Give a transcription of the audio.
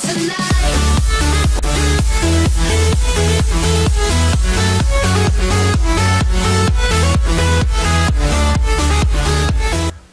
tonight.